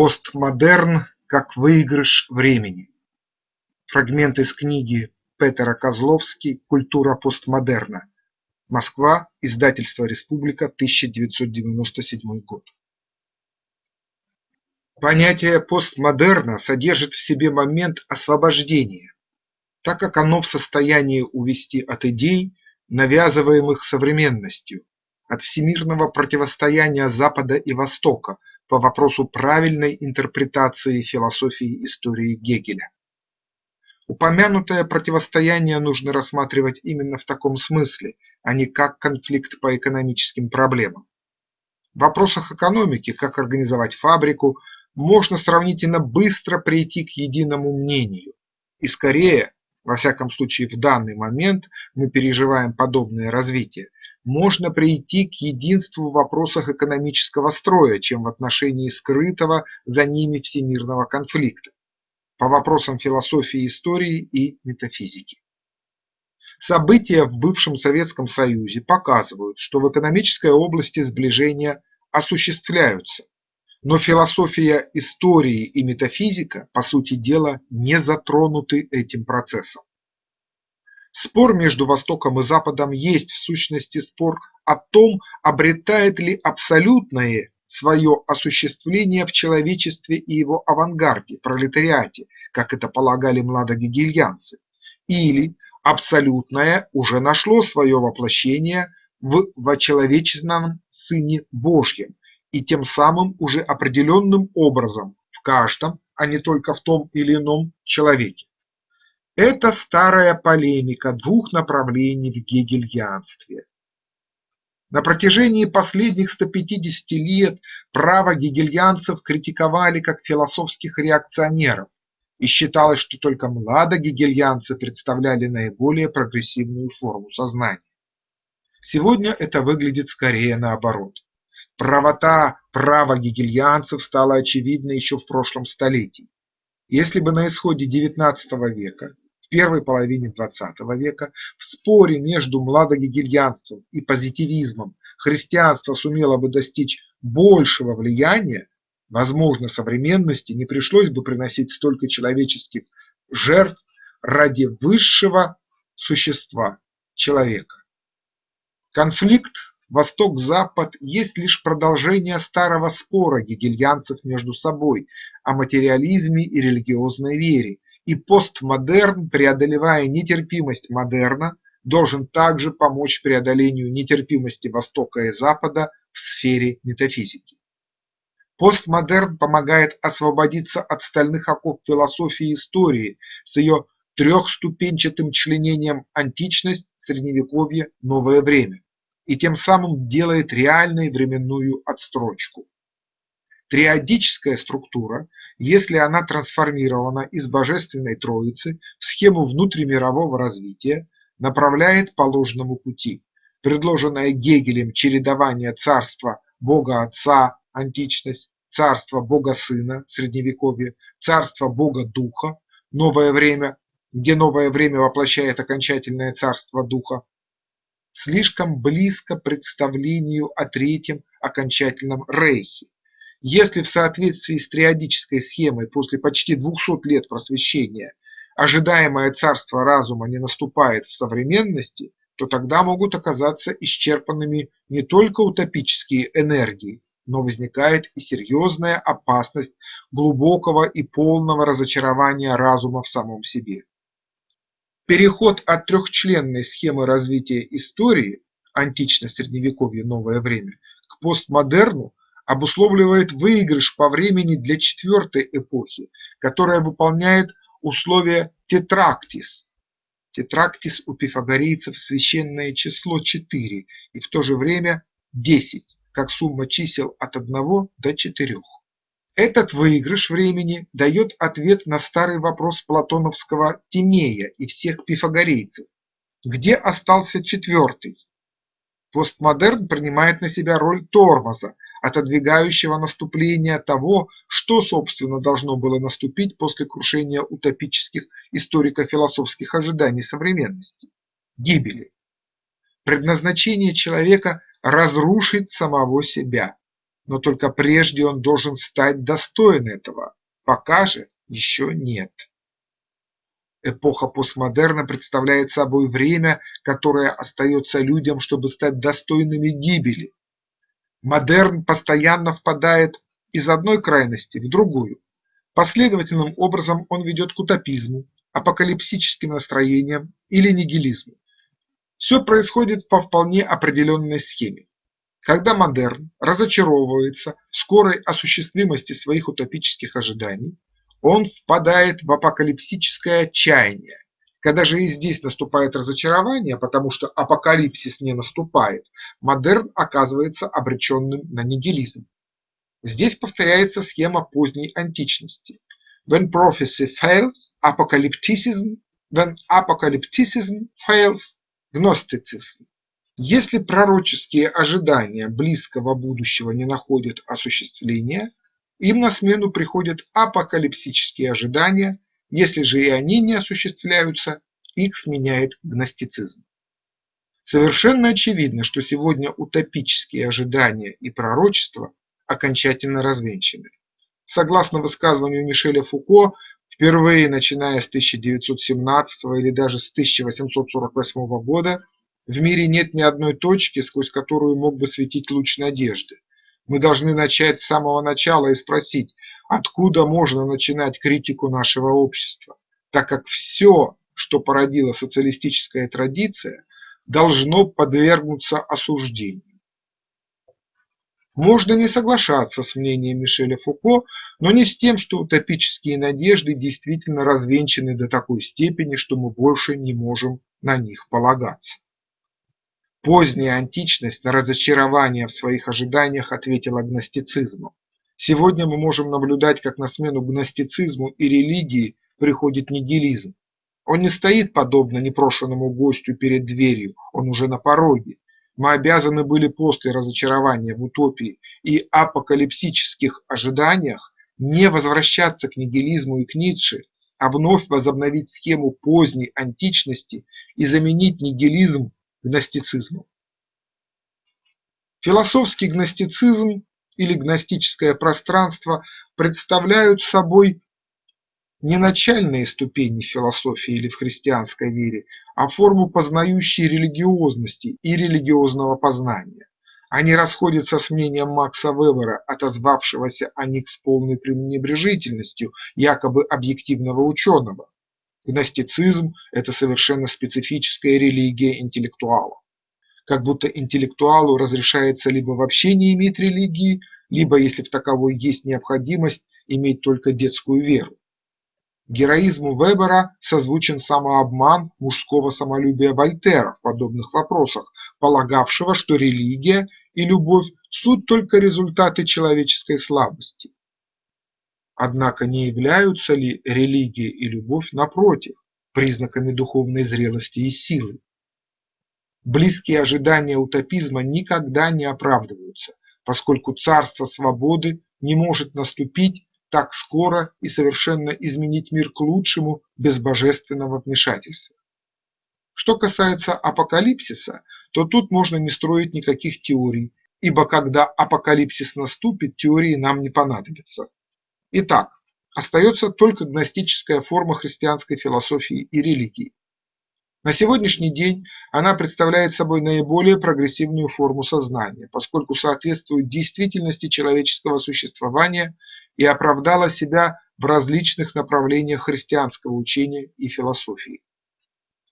Постмодерн как выигрыш времени. Фрагмент из книги Петера Козловский «Культура постмодерна. Москва. Издательство Республика. 1997 год». Понятие постмодерна содержит в себе момент освобождения, так как оно в состоянии увести от идей, навязываемых современностью, от всемирного противостояния Запада и Востока по вопросу правильной интерпретации философии истории Гегеля. Упомянутое противостояние нужно рассматривать именно в таком смысле, а не как конфликт по экономическим проблемам. В вопросах экономики, как организовать фабрику, можно сравнительно быстро прийти к единому мнению. И скорее, во всяком случае в данный момент мы переживаем подобное развитие, можно прийти к единству в вопросах экономического строя, чем в отношении скрытого за ними всемирного конфликта по вопросам философии истории и метафизики. События в бывшем Советском Союзе показывают, что в экономической области сближения осуществляются, но философия истории и метафизика, по сути дела, не затронуты этим процессом. Спор между Востоком и Западом есть в сущности спор о том, обретает ли абсолютное свое осуществление в человечестве и его авангарде, пролетариате, как это полагали младогегельянцы, или абсолютное уже нашло свое воплощение в вочеловеченном Сыне Божьем и тем самым уже определенным образом в каждом, а не только в том или ином человеке. Это старая полемика двух направлений в гегельянстве на протяжении последних 150 лет право гегельянцев критиковали как философских реакционеров, и считалось, что только младогегельянцы представляли наиболее прогрессивную форму сознания. Сегодня это выглядит скорее наоборот. Правота права гегельянцев стала очевидна еще в прошлом столетии. Если бы на исходе XIX века первой половине XX века в споре между младогегельянством и позитивизмом христианство сумело бы достичь большего влияния, возможно, современности не пришлось бы приносить столько человеческих жертв ради высшего существа – человека. Конфликт Восток-Запад есть лишь продолжение старого спора гегельянцев между собой о материализме и религиозной вере, и постмодерн, преодолевая нетерпимость модерна, должен также помочь преодолению нетерпимости Востока и Запада в сфере метафизики. Постмодерн помогает освободиться от стальных оков философии истории с ее трехступенчатым членением античность, средневековье, новое время и тем самым делает реальной временную отстрочку. Триадическая структура если она трансформирована из Божественной Троицы в схему внутримирового развития, направляет по ложному пути. Предложенное Гегелем чередование царства Бога Отца – античность, царства Бога Сына – средневековье, царства Бога Духа – новое время, где новое время воплощает окончательное царство Духа, слишком близко представлению о третьем окончательном рейхе, если в соответствии с триадической схемой после почти 200 лет просвещения ожидаемое царство разума не наступает в современности, то тогда могут оказаться исчерпанными не только утопические энергии, но возникает и серьезная опасность глубокого и полного разочарования разума в самом себе. Переход от трехчленной схемы развития истории антично-средневековье новое время к постмодерну обусловливает выигрыш по времени для четвертой эпохи, которая выполняет условия тетрактис. Тетрактис у пифагорейцев священное число 4 и в то же время 10, как сумма чисел от 1 до 4. Этот выигрыш времени дает ответ на старый вопрос платоновского Тимея и всех пифагорейцев. Где остался четвертый? Постмодерн принимает на себя роль тормоза, отодвигающего наступление того, что, собственно, должно было наступить после крушения утопических историко-философских ожиданий современности – гибели. Предназначение человека – разрушить самого себя. но только прежде он должен стать достоин этого, пока же еще нет. Эпоха постмодерна представляет собой время, которое остается людям, чтобы стать достойными гибели. Модерн постоянно впадает из одной крайности в другую. Последовательным образом он ведет к утопизму, апокалипсическим настроениям или нигилизму. Все происходит по вполне определенной схеме. Когда модерн разочаровывается в скорой осуществимости своих утопических ожиданий, он впадает в апокалипсическое отчаяние. Когда же и здесь наступает разочарование, потому что апокалипсис не наступает, модерн оказывается обреченным на нигилизм. Здесь повторяется схема поздней античности. When prophecy fails, apocalypticism, when apocalypticism fails, gnosticism. Если пророческие ожидания близкого будущего не находят осуществления, им на смену приходят апокалипсические ожидания, если же и они не осуществляются, их сменяет гностицизм. Совершенно очевидно, что сегодня утопические ожидания и пророчества окончательно развенчаны. Согласно высказыванию Мишеля Фуко, впервые начиная с 1917 или даже с 1848 года в мире нет ни одной точки, сквозь которую мог бы светить луч надежды. Мы должны начать с самого начала и спросить, откуда можно начинать критику нашего общества, так как все, что породила социалистическая традиция, должно подвергнуться осуждению. Можно не соглашаться с мнением Мишеля Фуко, но не с тем, что утопические надежды действительно развенчаны до такой степени, что мы больше не можем на них полагаться. Поздняя античность на разочарование в своих ожиданиях ответила гностицизмом. Сегодня мы можем наблюдать, как на смену гностицизму и религии приходит нигилизм. Он не стоит подобно непрошенному гостю перед дверью, он уже на пороге. Мы обязаны были после разочарования в утопии и апокалипсических ожиданиях не возвращаться к нигилизму и к Ницше, а вновь возобновить схему поздней античности и заменить нигилизм гностицизму. Философский гностицизм или гностическое пространство представляют собой не начальные ступени философии или в христианской вере, а форму познающей религиозности и религиозного познания. Они расходятся с мнением Макса Вебера, отозвавшегося о них с полной пренебрежительностью якобы объективного ученого. Гностицизм – это совершенно специфическая религия интеллектуалов. Как будто интеллектуалу разрешается либо вообще не иметь религии, либо, если в таковой есть необходимость, иметь только детскую веру. Героизму Вебера созвучен самообман мужского самолюбия Вольтера в подобных вопросах, полагавшего, что религия и любовь – суть только результаты человеческой слабости. Однако не являются ли религия и любовь, напротив, признаками духовной зрелости и силы? Близкие ожидания утопизма никогда не оправдываются, поскольку царство свободы не может наступить так скоро и совершенно изменить мир к лучшему без божественного вмешательства. Что касается апокалипсиса, то тут можно не строить никаких теорий, ибо когда апокалипсис наступит, теории нам не понадобятся. Итак, остается только гностическая форма христианской философии и религии. На сегодняшний день она представляет собой наиболее прогрессивную форму сознания, поскольку соответствует действительности человеческого существования и оправдала себя в различных направлениях христианского учения и философии.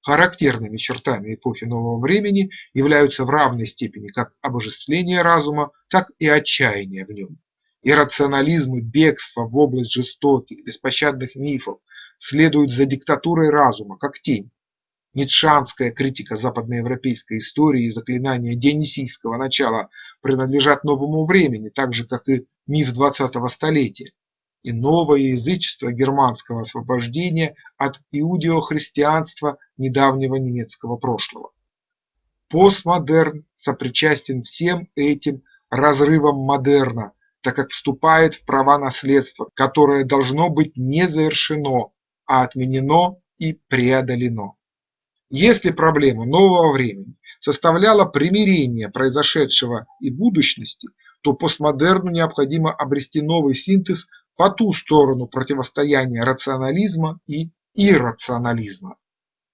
Характерными чертами эпохи нового времени являются в равной степени как обожествление разума, так и отчаяние в нем. Иррационализм и бегство в область жестоких, беспощадных мифов следуют за диктатурой разума, как тень. Ницшанская критика западноевропейской истории и заклинания дионисийского начала принадлежат новому времени, так же как и миф двадцатого столетия, и новое язычество германского освобождения от иудеохристианства недавнего немецкого прошлого. Постмодерн сопричастен всем этим разрывам модерна, так как вступает в права наследства, которое должно быть не завершено, а отменено и преодолено. Если проблема нового времени составляла примирение произошедшего и будущности, то постмодерну необходимо обрести новый синтез по ту сторону противостояния рационализма и иррационализма.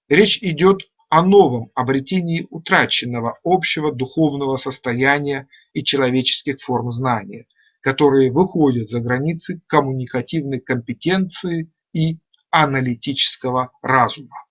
Речь идет о новом обретении утраченного общего духовного состояния и человеческих форм знания, которые выходят за границы коммуникативной компетенции и аналитического разума.